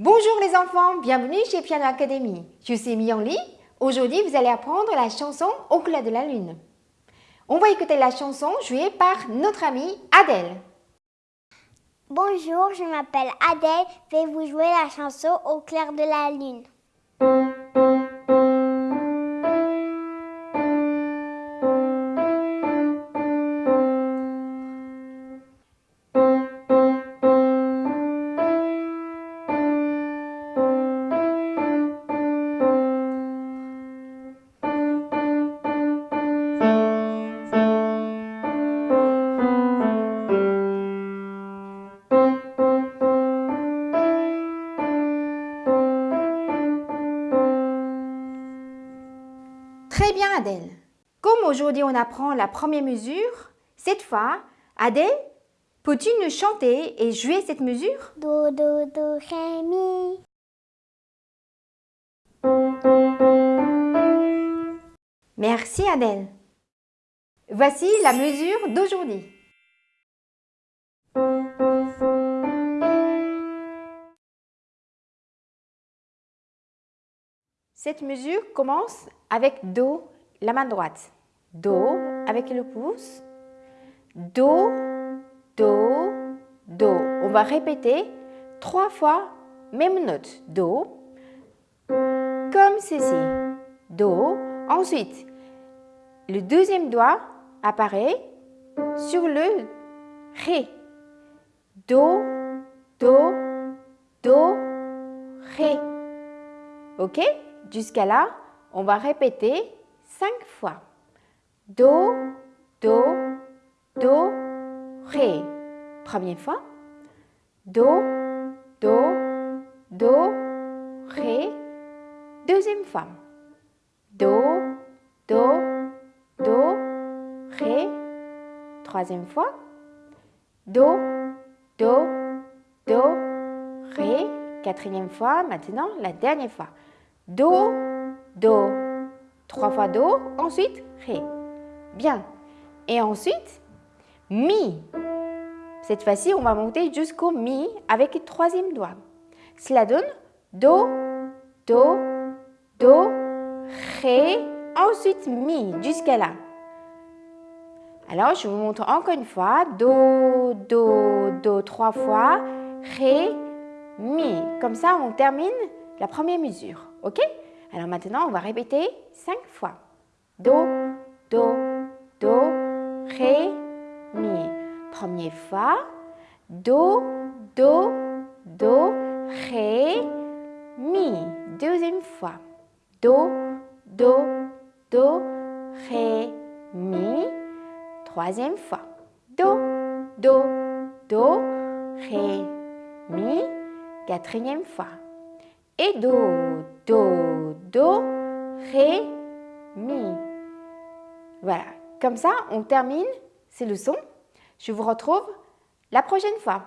Bonjour les enfants, bienvenue chez Piano Academy. Je suis Myongli. Aujourd'hui, vous allez apprendre la chanson Au clair de la lune. On va écouter la chanson jouée par notre amie Adèle. Bonjour, je m'appelle Adèle. Je vais vous jouer la chanson Au clair de la lune? Très bien Adèle. Comme aujourd'hui on apprend la première mesure, cette fois, Adèle, peux-tu nous chanter et jouer cette mesure? Do, do, do, ré, mi. Merci Adèle. Voici la mesure d'aujourd'hui. Cette mesure commence avec Do, la main droite. Do avec le pouce. Do, Do, Do. On va répéter trois fois même note. Do, comme ceci. Do. Ensuite, le deuxième doigt apparaît sur le Ré. Do, Do, Do, Ré. Ok? Jusqu'à là, on va répéter cinq fois. Do, Do, Do, Ré. Première fois. Do, Do, Do, Ré. Deuxième fois. Do, Do, Do, Ré. Troisième fois. Do, Do, Do, Ré. Quatrième fois. Maintenant, la dernière fois. Do, Do. Trois fois Do, ensuite Ré. Bien. Et ensuite, Mi. Cette fois-ci, on va monter jusqu'au Mi avec le troisième doigt. Cela donne Do, Do, Do, Ré, ensuite Mi, jusqu'à là. Alors, je vous montre encore une fois. Do, Do, Do, trois fois. Ré, Mi. Comme ça, on termine la première mesure. OK? Alors maintenant, on va répéter cinq fois. Do, Do, Do, Ré, Mi. Première fois. Do, Do, Do, Ré, Mi. Deuxième fois. Do, Do, Do, Ré, Mi. Troisième fois. Do, Do, Do, Ré, Mi. Quatrième fois. Et Do, Do, Do, Ré, Mi. Voilà. Comme ça, on termine ces leçons. Je vous retrouve la prochaine fois.